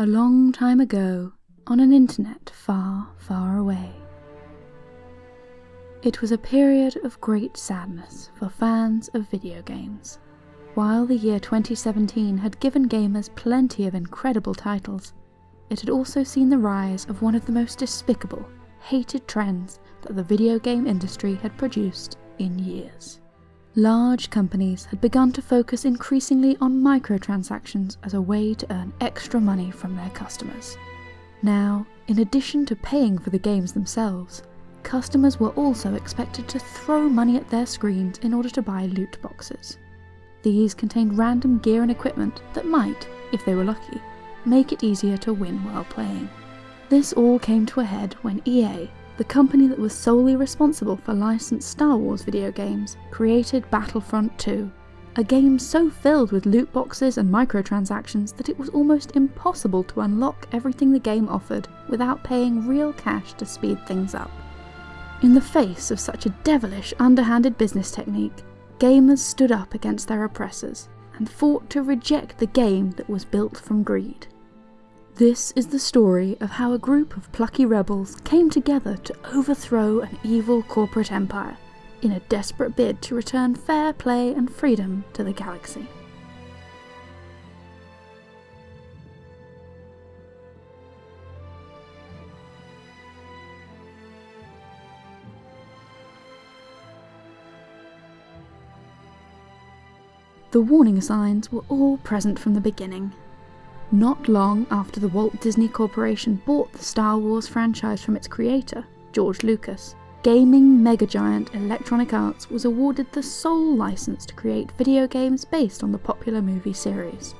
A long time ago, on an internet far, far away. It was a period of great sadness for fans of video games. While the year 2017 had given gamers plenty of incredible titles, it had also seen the rise of one of the most despicable, hated trends that the video game industry had produced in years. Large companies had begun to focus increasingly on microtransactions as a way to earn extra money from their customers. Now, in addition to paying for the games themselves, customers were also expected to throw money at their screens in order to buy loot boxes. These contained random gear and equipment that might, if they were lucky, make it easier to win while playing. This all came to a head when EA, the company that was solely responsible for licensed Star Wars video games, created Battlefront 2, a game so filled with loot boxes and microtransactions that it was almost impossible to unlock everything the game offered without paying real cash to speed things up. In the face of such a devilish, underhanded business technique, gamers stood up against their oppressors and fought to reject the game that was built from greed. This is the story of how a group of plucky rebels came together to overthrow an evil corporate empire in a desperate bid to return fair play and freedom to the galaxy. The warning signs were all present from the beginning. Not long after the Walt Disney Corporation bought the Star Wars franchise from its creator, George Lucas, gaming megagiant Electronic Arts was awarded the sole license to create video games based on the popular movie series.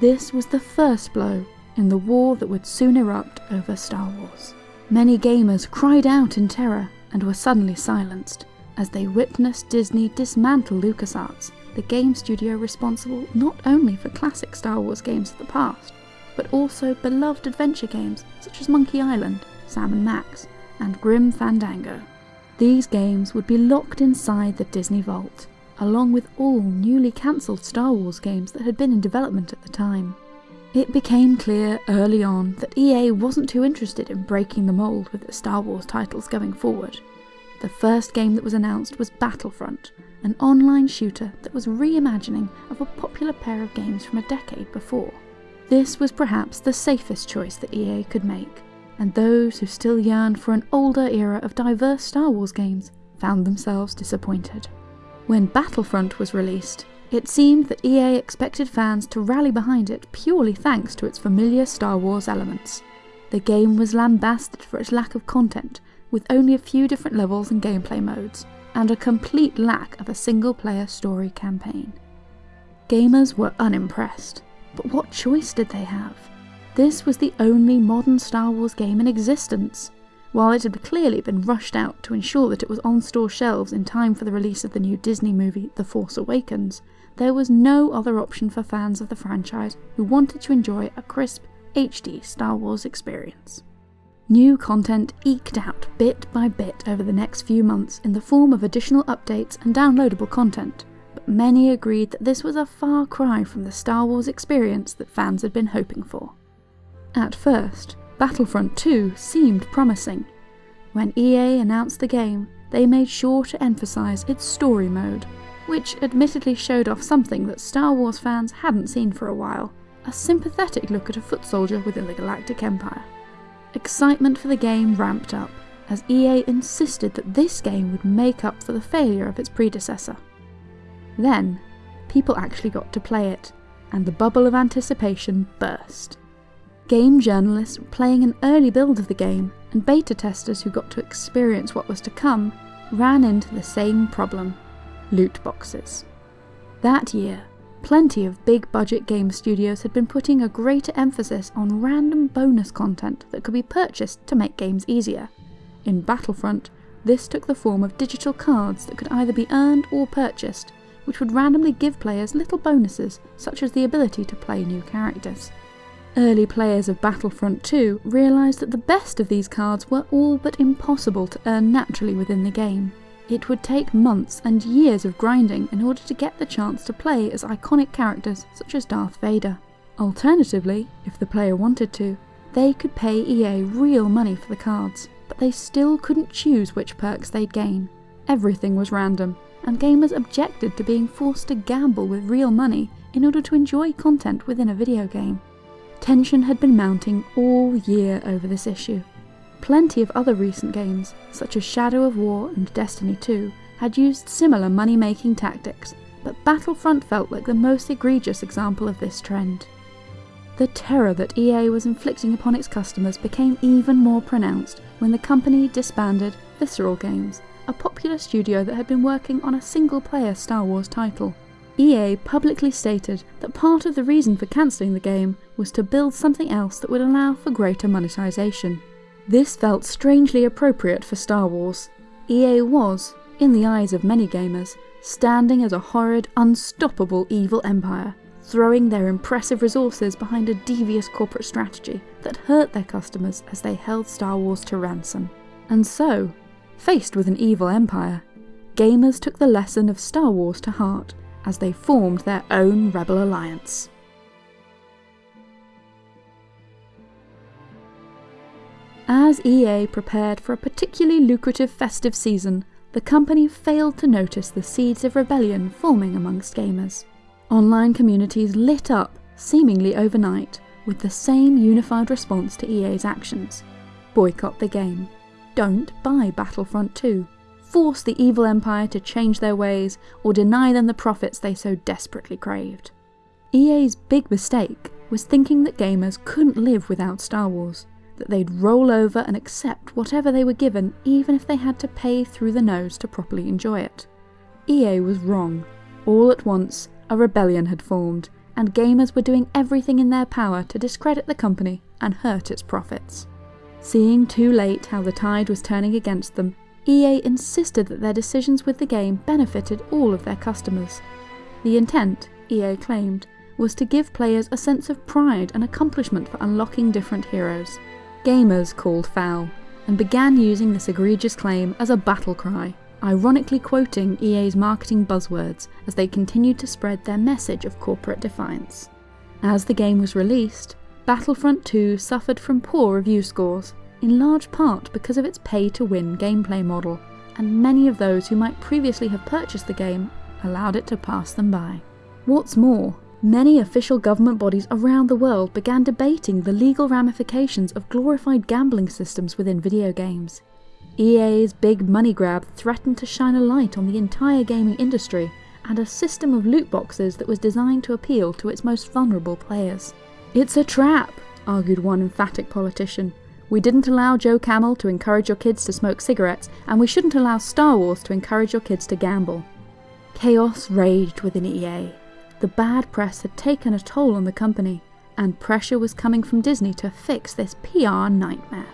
This was the first blow in the war that would soon erupt over Star Wars. Many gamers cried out in terror and were suddenly silenced as they witnessed Disney dismantle LucasArts the game studio responsible not only for classic Star Wars games of the past, but also beloved adventure games such as Monkey Island, Sam & Max, and Grim Fandango. These games would be locked inside the Disney Vault, along with all newly cancelled Star Wars games that had been in development at the time. It became clear early on that EA wasn't too interested in breaking the mould with its Star Wars titles going forward. The first game that was announced was Battlefront, an online shooter that was reimagining of a popular pair of games from a decade before. This was perhaps the safest choice that EA could make, and those who still yearned for an older era of diverse Star Wars games found themselves disappointed. When Battlefront was released, it seemed that EA expected fans to rally behind it purely thanks to its familiar Star Wars elements. The game was lambasted for its lack of content, with only a few different levels and gameplay modes, and a complete lack of a single player story campaign. Gamers were unimpressed, but what choice did they have? This was the only modern Star Wars game in existence. While it had clearly been rushed out to ensure that it was on store shelves in time for the release of the new Disney movie The Force Awakens, there was no other option for fans of the franchise who wanted to enjoy a crisp, HD Star Wars experience. New content eked out bit by bit over the next few months in the form of additional updates and downloadable content, many agreed that this was a far cry from the Star Wars experience that fans had been hoping for. At first, Battlefront 2 seemed promising. When EA announced the game, they made sure to emphasise its story mode, which admittedly showed off something that Star Wars fans hadn't seen for a while a sympathetic look at a foot soldier within the Galactic Empire. Excitement for the game ramped up, as EA insisted that this game would make up for the failure of its predecessor. Then, people actually got to play it, and the bubble of anticipation burst. Game journalists playing an early build of the game, and beta testers who got to experience what was to come, ran into the same problem loot boxes. That year, Plenty of big budget game studios had been putting a greater emphasis on random bonus content that could be purchased to make games easier. In Battlefront, this took the form of digital cards that could either be earned or purchased, which would randomly give players little bonuses, such as the ability to play new characters. Early players of Battlefront 2 realised that the best of these cards were all but impossible to earn naturally within the game. It would take months and years of grinding in order to get the chance to play as iconic characters such as Darth Vader. Alternatively, if the player wanted to, they could pay EA real money for the cards, but they still couldn't choose which perks they'd gain. Everything was random, and gamers objected to being forced to gamble with real money in order to enjoy content within a video game. Tension had been mounting all year over this issue. Plenty of other recent games, such as Shadow of War and Destiny 2, had used similar money making tactics, but Battlefront felt like the most egregious example of this trend. The terror that EA was inflicting upon its customers became even more pronounced when the company disbanded Visceral Games, a popular studio that had been working on a single player Star Wars title. EA publicly stated that part of the reason for cancelling the game was to build something else that would allow for greater monetization. This felt strangely appropriate for Star Wars. EA was, in the eyes of many gamers, standing as a horrid, unstoppable evil empire, throwing their impressive resources behind a devious corporate strategy that hurt their customers as they held Star Wars to ransom. And so, faced with an evil empire, gamers took the lesson of Star Wars to heart as they formed their own rebel alliance. As EA prepared for a particularly lucrative festive season, the company failed to notice the seeds of rebellion forming amongst gamers. Online communities lit up, seemingly overnight, with the same unified response to EA's actions. Boycott the game. Don't buy Battlefront 2 force the evil empire to change their ways, or deny them the profits they so desperately craved. EA's big mistake was thinking that gamers couldn't live without Star Wars, that they'd roll over and accept whatever they were given even if they had to pay through the nose to properly enjoy it. EA was wrong. All at once, a rebellion had formed, and gamers were doing everything in their power to discredit the company and hurt its profits. Seeing too late how the tide was turning against them, EA insisted that their decisions with the game benefited all of their customers. The intent, EA claimed, was to give players a sense of pride and accomplishment for unlocking different heroes. Gamers called foul, and began using this egregious claim as a battle cry, ironically quoting EA's marketing buzzwords as they continued to spread their message of corporate defiance. As the game was released, Battlefront 2 suffered from poor review scores, in large part because of its pay to win gameplay model, and many of those who might previously have purchased the game allowed it to pass them by. What's more, many official government bodies around the world began debating the legal ramifications of glorified gambling systems within video games. EA's big money grab threatened to shine a light on the entire gaming industry and a system of loot boxes that was designed to appeal to its most vulnerable players. It's a trap, argued one emphatic politician, we didn't allow Joe Camel to encourage your kids to smoke cigarettes, and we shouldn't allow Star Wars to encourage your kids to gamble. Chaos raged within EA. The bad press had taken a toll on the company, and pressure was coming from Disney to fix this PR nightmare.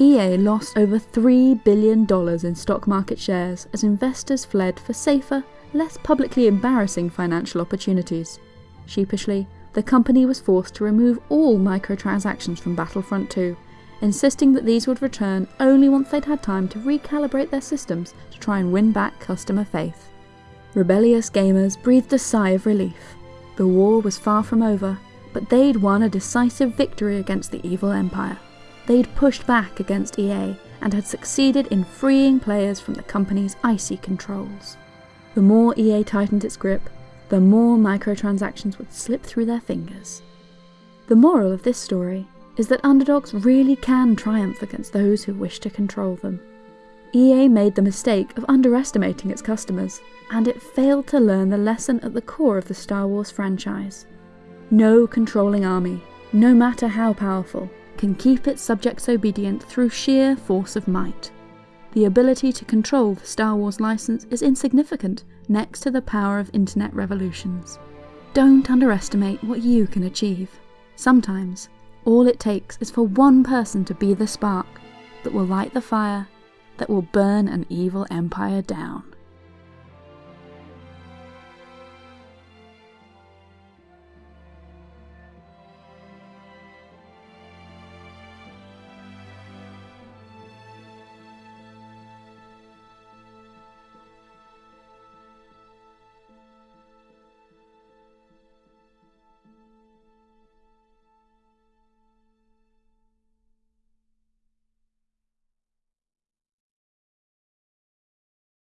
EA lost over $3 billion in stock market shares as investors fled for safer, less publicly embarrassing financial opportunities. Sheepishly, the company was forced to remove all microtransactions from Battlefront 2 insisting that these would return only once they'd had time to recalibrate their systems to try and win back customer faith. Rebellious gamers breathed a sigh of relief. The war was far from over, but they'd won a decisive victory against the evil empire. They'd pushed back against EA and had succeeded in freeing players from the company's icy controls. The more EA tightened its grip, the more microtransactions would slip through their fingers. The moral of this story is that underdogs really can triumph against those who wish to control them. EA made the mistake of underestimating its customers, and it failed to learn the lesson at the core of the Star Wars franchise. No controlling army, no matter how powerful, can keep its subjects obedient through sheer force of might. The ability to control the Star Wars license is insignificant next to the power of internet revolutions. Don't underestimate what you can achieve. Sometimes all it takes is for one person to be the spark that will light the fire that will burn an evil empire down.